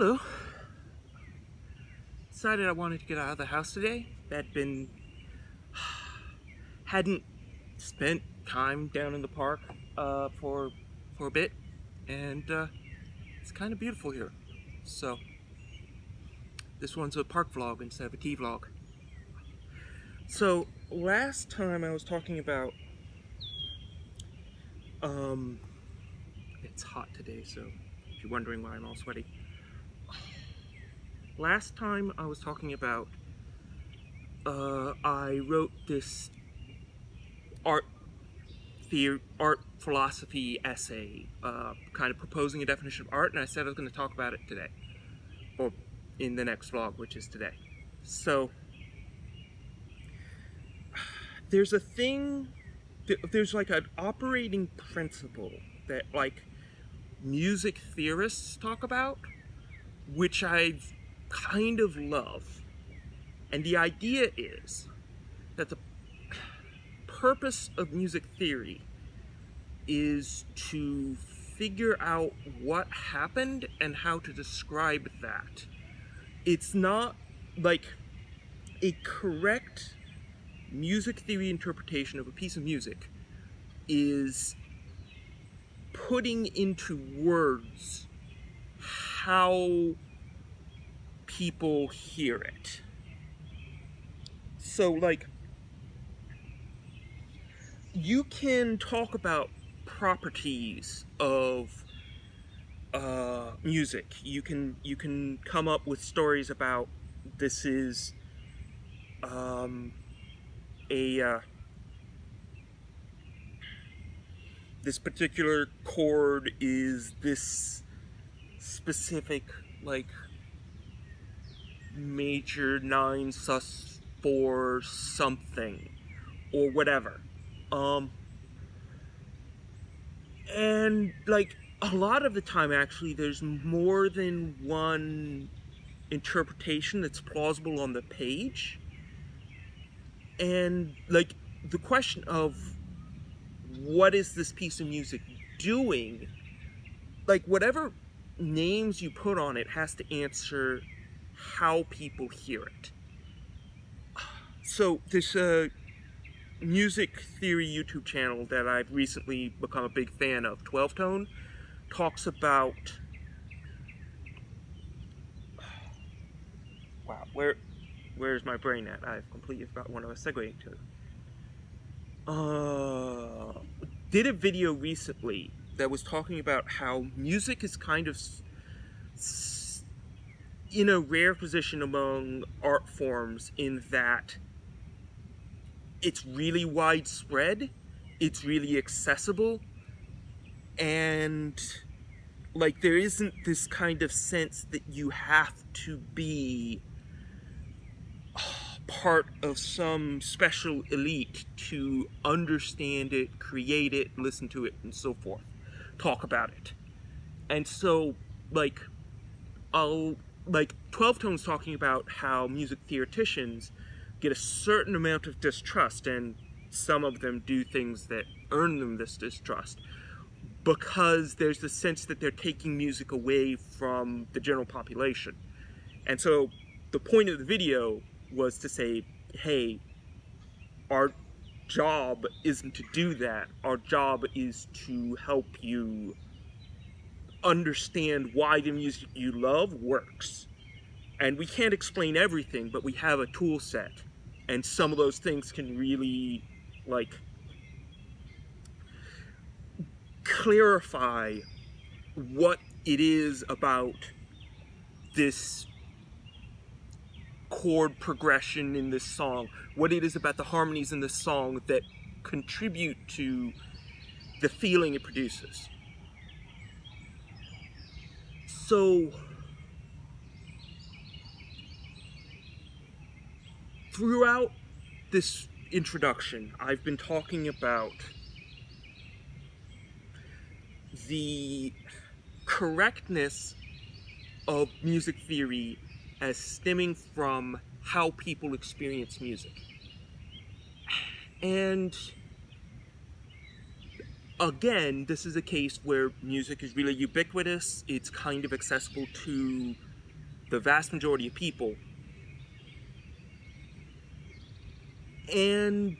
Hello. Decided I wanted to get out of the house today. Had been hadn't spent time down in the park uh, for for a bit, and uh, it's kind of beautiful here. So this one's a park vlog instead of a tea vlog. So last time I was talking about um, it's hot today, so if you're wondering why I'm all sweaty. Last time I was talking about, uh, I wrote this art theory, art philosophy essay, uh, kind of proposing a definition of art, and I said I was going to talk about it today, or in the next vlog, which is today. So, there's a thing, there's like an operating principle that like music theorists talk about, which I've kind of love. And the idea is that the purpose of music theory is to figure out what happened and how to describe that. It's not like a correct music theory interpretation of a piece of music is putting into words how people hear it. So, like, you can talk about properties of uh, music. You can you can come up with stories about this is um, a uh, this particular chord is this specific like major nine sus 4 something or whatever. Um and like a lot of the time actually there's more than one interpretation that's plausible on the page. And like the question of what is this piece of music doing like whatever names you put on it has to answer how people hear it. So this uh, music theory youtube channel that i've recently become a big fan of 12 tone talks about wow where where's my brain at? I've completely forgot what i was segueing to. Uh, did a video recently that was talking about how music is kind of in a rare position among art forms in that it's really widespread, it's really accessible, and like there isn't this kind of sense that you have to be part of some special elite to understand it, create it, listen to it, and so forth. Talk about it. And so, like, I'll, like, 12 Tone's talking about how music theoreticians get a certain amount of distrust, and some of them do things that earn them this distrust because there's the sense that they're taking music away from the general population. And so the point of the video was to say, hey, our job isn't to do that. Our job is to help you understand why the music you love works. And we can't explain everything, but we have a tool set. And some of those things can really, like, clarify what it is about this chord progression in this song, what it is about the harmonies in this song that contribute to the feeling it produces. So, throughout this introduction, I've been talking about the correctness of music theory as stemming from how people experience music. And again, this is a case where music is really ubiquitous. It's kind of accessible to the vast majority of people. And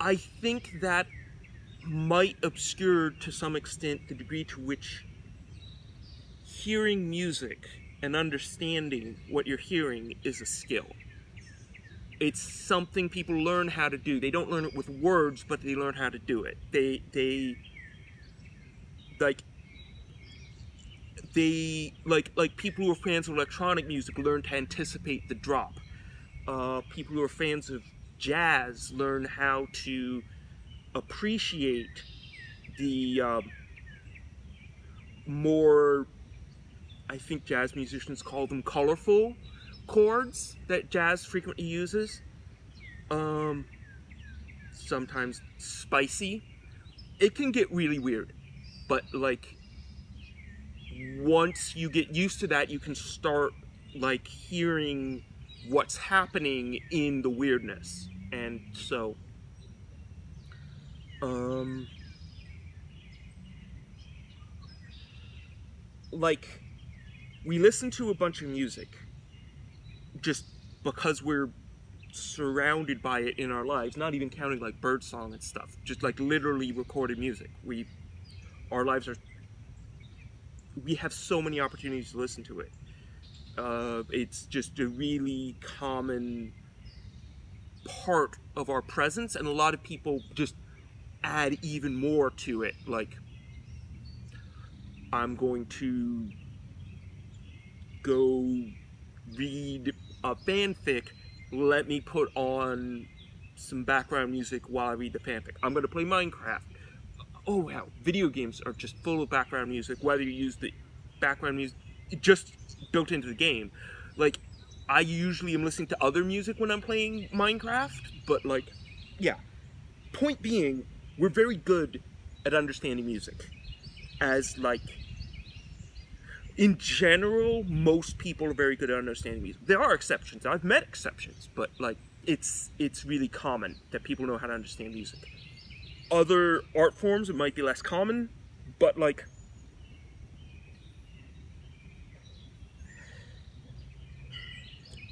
I think that might obscure to some extent the degree to which hearing music and understanding what you're hearing is a skill. It's something people learn how to do. They don't learn it with words, but they learn how to do it. They they like they like like people who are fans of electronic music learn to anticipate the drop. Uh, people who are fans of jazz learn how to appreciate the um, more I think jazz musicians call them colorful chords that jazz frequently uses. Um, sometimes spicy. It can get really weird, but like once you get used to that, you can start like hearing what's happening in the weirdness. And so, um, like, we listen to a bunch of music just because we're surrounded by it in our lives, not even counting like birdsong and stuff, just like literally recorded music. We, our lives are we have so many opportunities to listen to it. Uh, it's just a really common part of our presence, and a lot of people just add even more to it. Like, I'm going to go read a fanfic. Let me put on some background music while I read the fanfic. I'm going to play Minecraft oh wow, video games are just full of background music, whether you use the background music just built into the game. Like, I usually am listening to other music when I'm playing Minecraft, but like, yeah. Point being, we're very good at understanding music. As like, in general, most people are very good at understanding music. There are exceptions. I've met exceptions, but like, it's it's really common that people know how to understand music other art forms, it might be less common, but like,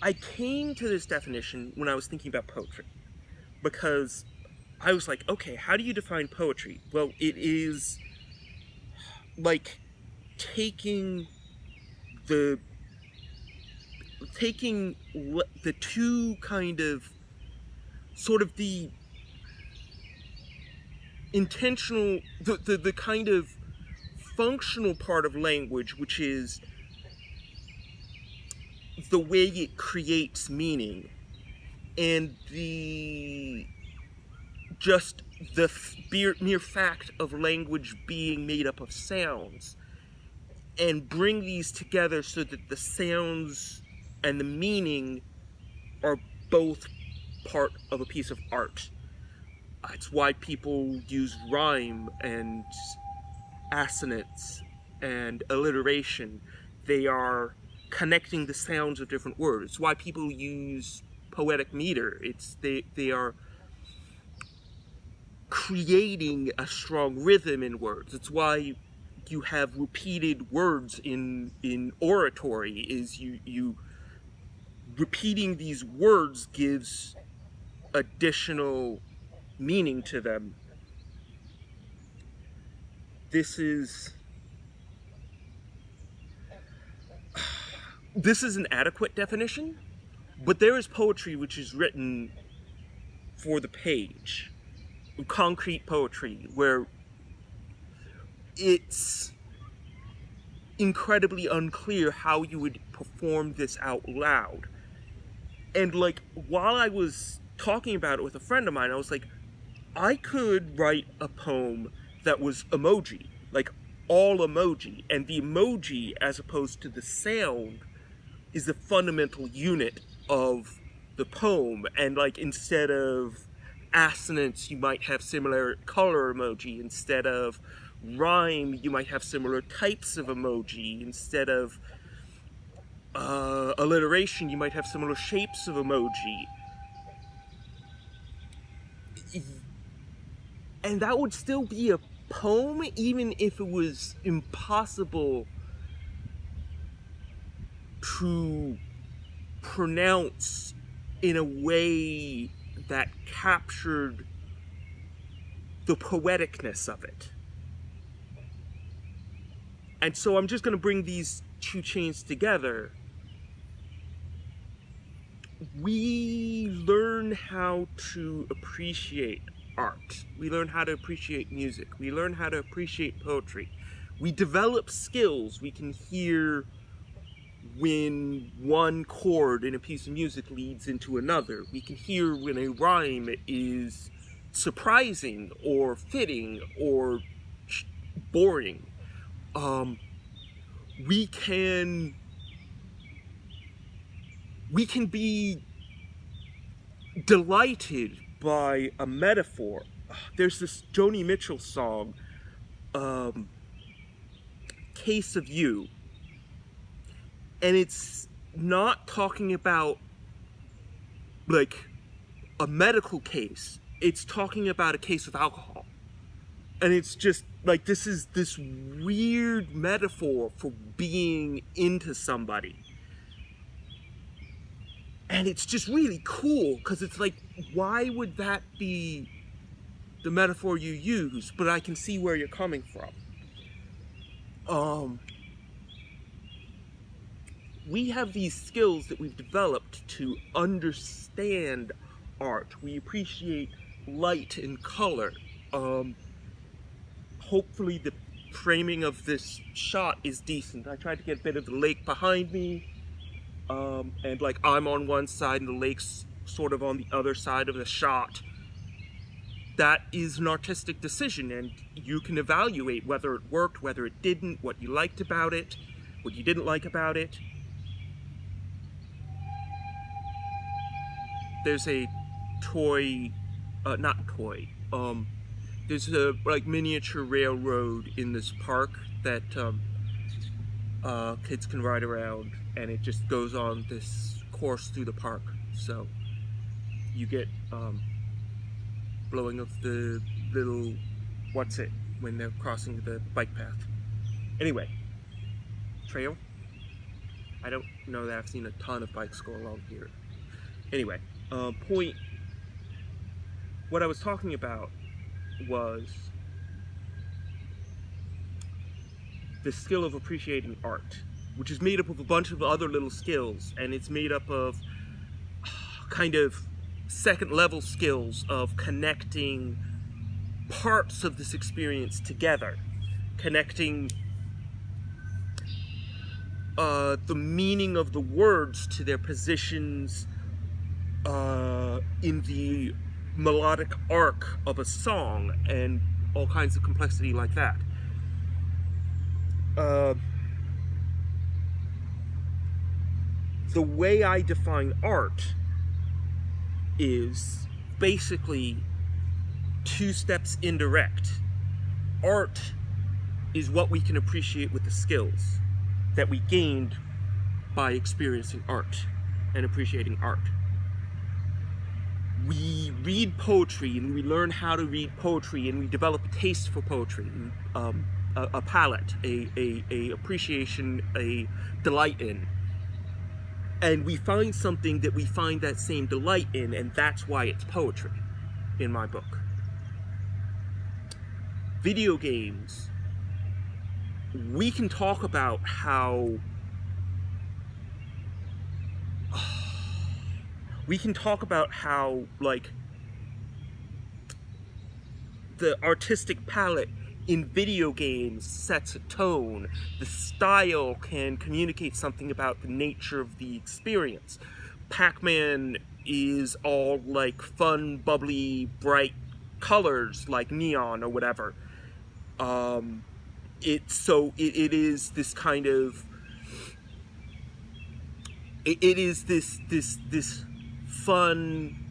I came to this definition when I was thinking about poetry because I was like, okay, how do you define poetry? Well, it is like taking the taking the two kind of sort of the intentional, the, the, the kind of functional part of language, which is the way it creates meaning and the just the mere fact of language being made up of sounds and bring these together so that the sounds and the meaning are both part of a piece of art. It's why people use rhyme and assonance and alliteration. They are connecting the sounds of different words. It's why people use poetic meter. It's they they are creating a strong rhythm in words. It's why you have repeated words in in oratory is you you repeating these words gives additional meaning to them. This is this is an adequate definition, but there is poetry which is written for the page. Concrete poetry where it's incredibly unclear how you would perform this out loud. And like while I was talking about it with a friend of mine, I was like, I could write a poem that was emoji, like all emoji, and the emoji, as opposed to the sound, is the fundamental unit of the poem. And like instead of assonance, you might have similar color emoji. Instead of rhyme, you might have similar types of emoji. Instead of uh, alliteration, you might have similar shapes of emoji. And that would still be a poem even if it was impossible to pronounce in a way that captured the poeticness of it. And so I'm just going to bring these two chains together. We learn how to appreciate art. We learn how to appreciate music. We learn how to appreciate poetry. We develop skills. We can hear when one chord in a piece of music leads into another. We can hear when a rhyme is surprising or fitting or boring. Um, we can we can be delighted by a metaphor. There's this Joni Mitchell song, um, Case of You, and it's not talking about like a medical case. It's talking about a case of alcohol. And it's just like this is this weird metaphor for being into somebody and it's just really cool because it's like why would that be the metaphor you use but i can see where you're coming from um we have these skills that we've developed to understand art. We appreciate light and color. Um, hopefully the framing of this shot is decent. I tried to get a bit of the lake behind me. Um, and like I'm on one side and the lake's sort of on the other side of the shot. That is an artistic decision and you can evaluate whether it worked, whether it didn't, what you liked about it, what you didn't like about it. there's a toy, uh, not toy, um, there's a like miniature railroad in this park that um, uh, kids can ride around and it just goes on this course through the park. So you get um, blowing of the little, what's it, when they're crossing the bike path. Anyway, trail. I don't know that I've seen a ton of bikes go along here. Anyway, uh, point, what I was talking about was the skill of appreciating art, which is made up of a bunch of other little skills, and it's made up of kind of second level skills of connecting parts of this experience together, connecting uh, the meaning of the words to their positions uh, in the melodic arc of a song and all kinds of complexity like that. Uh, the way I define art is basically two steps indirect. Art is what we can appreciate with the skills that we gained by experiencing art and appreciating art we read poetry and we learn how to read poetry and we develop a taste for poetry, um, a, a, palate, a, a, a appreciation, a delight in. And we find something that we find that same delight in, and that's why it's poetry in my book. Video games, we can talk about how we can talk about how like the artistic palette in video games sets a tone. The style can communicate something about the nature of the experience. Pac-Man is all like fun, bubbly, bright colors like neon or whatever. Um, it so it, it is this kind of it, it is this this this fun,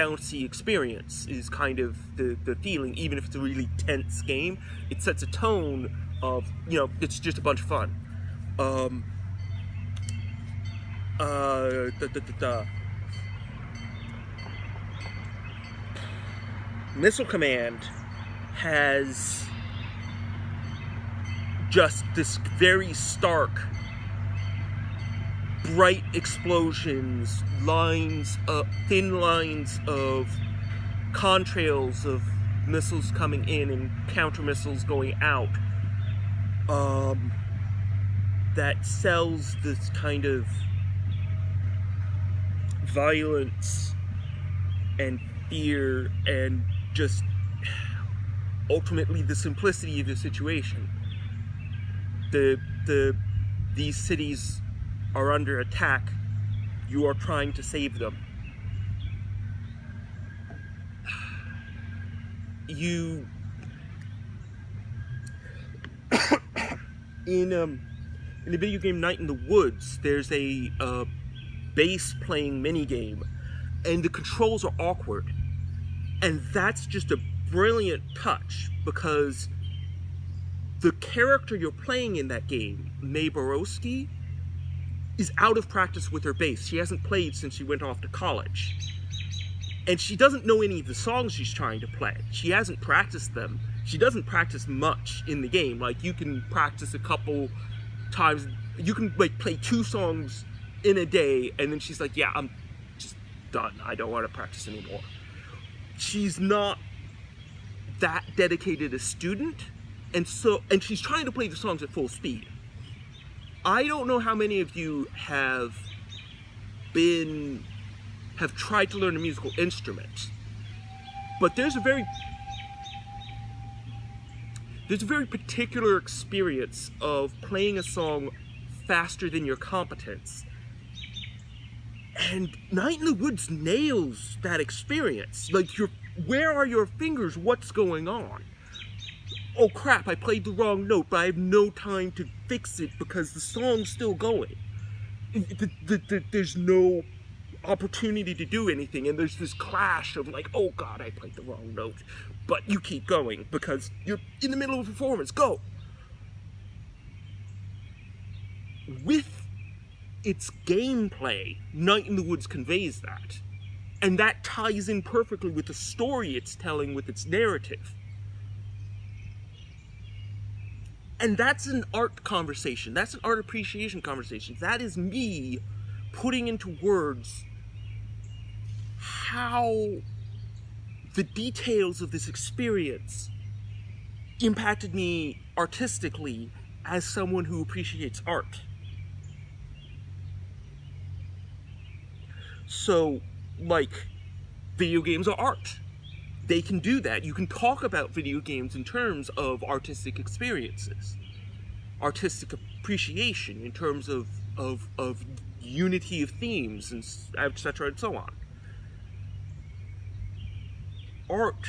bouncy experience is kind of the, the feeling, even if it's a really tense game. It sets a tone of, you know, it's just a bunch of fun. Um, uh, da, da, da, Missile Command has just this very stark bright explosions, lines, uh, thin lines of contrails of missiles coming in and counter missiles going out. Um, that sells this kind of violence and fear and just ultimately the simplicity of the situation. The the these cities are under attack. You are trying to save them. You in um in the video game Night in the Woods, there's a uh, bass playing mini game, and the controls are awkward, and that's just a brilliant touch because the character you're playing in that game, Mae Borowski, is out of practice with her bass. She hasn't played since she went off to college. And she doesn't know any of the songs she's trying to play. She hasn't practiced them. She doesn't practice much in the game. Like you can practice a couple times. You can like play two songs in a day and then she's like, "Yeah, I'm just done. I don't want to practice anymore." She's not that dedicated a student and so and she's trying to play the songs at full speed i don't know how many of you have been have tried to learn a musical instrument but there's a very there's a very particular experience of playing a song faster than your competence. And night in the woods nails that experience. Like you're where are your fingers? What's going on oh crap, I played the wrong note, but I have no time to fix it because the song's still going. The, the, the, there's no opportunity to do anything, and there's this clash of like, oh god, I played the wrong note. But you keep going because you're in the middle of a performance. Go! With its gameplay, Night in the Woods conveys that. And that ties in perfectly with the story it's telling with its narrative. And that's an art conversation. That's an art appreciation conversation. That is me putting into words how the details of this experience impacted me artistically as someone who appreciates art. So, like, video games are art they can do that. You can talk about video games in terms of artistic experiences, artistic appreciation in terms of, of, of unity of themes, and etc. and so on. Art.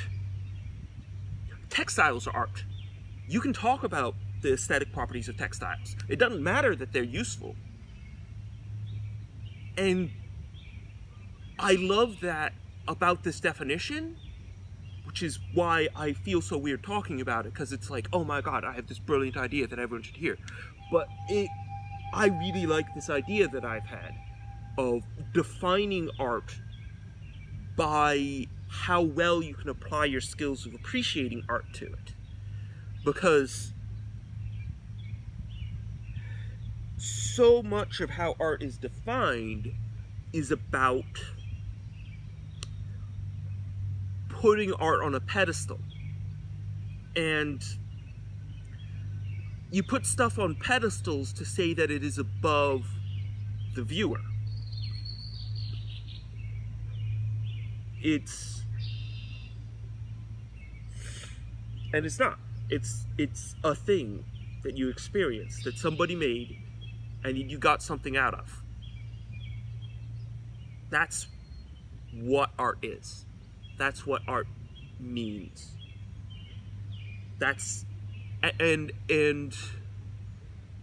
Textiles are art. You can talk about the aesthetic properties of textiles. It doesn't matter that they're useful. And I love that about this definition which is why I feel so weird talking about it because it's like, oh my god, I have this brilliant idea that everyone should hear. But it, I really like this idea that I've had of defining art by how well you can apply your skills of appreciating art to it. Because so much of how art is defined is about putting art on a pedestal. And you put stuff on pedestals to say that it is above the viewer. It's and it's not. It's it's a thing that you experience that somebody made and you got something out of. That's what art is. That's what art means. That's and and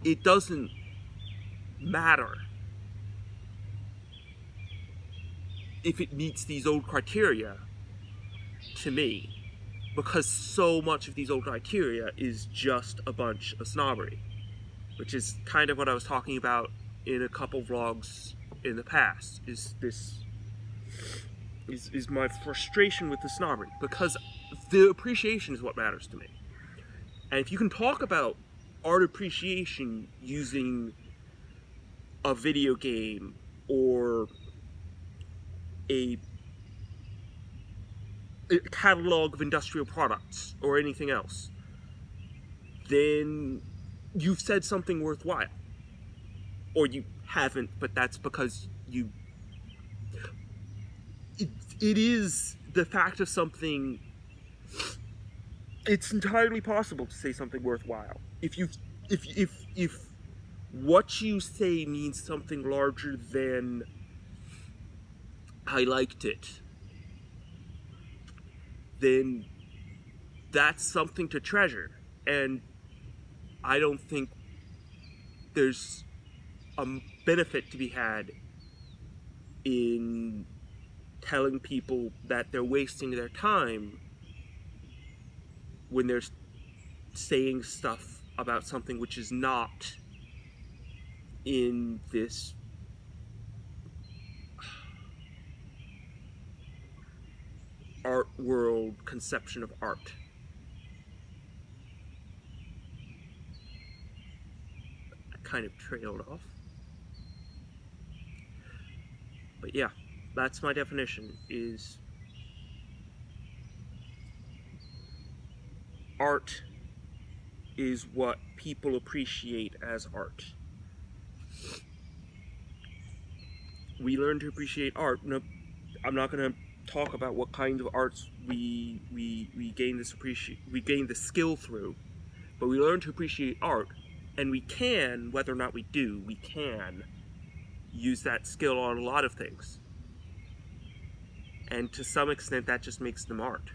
it doesn't matter if it meets these old criteria to me because so much of these old criteria is just a bunch of snobbery which is kind of what I was talking about in a couple vlogs in the past is this is, is my frustration with the snobbery because the appreciation is what matters to me. And if you can talk about art appreciation using a video game or a, a catalog of industrial products or anything else, then you've said something worthwhile. Or you haven't, but that's because you. It, it is the fact of something. It's entirely possible to say something worthwhile. If you, if if if what you say means something larger than I liked it, then that's something to treasure. And I don't think there's a benefit to be had in telling people that they're wasting their time when they're saying stuff about something which is not in this art world conception of art. I kind of trailed off. But yeah, that's my definition is art is what people appreciate as art. We learn to appreciate art. No, I'm not going to talk about what kinds of arts we we we gain this appreciate we gain the skill through, but we learn to appreciate art, and we can, whether or not we do, we can use that skill on a lot of things. And to some extent, that just makes them art.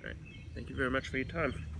All right. Thank you very much for your time.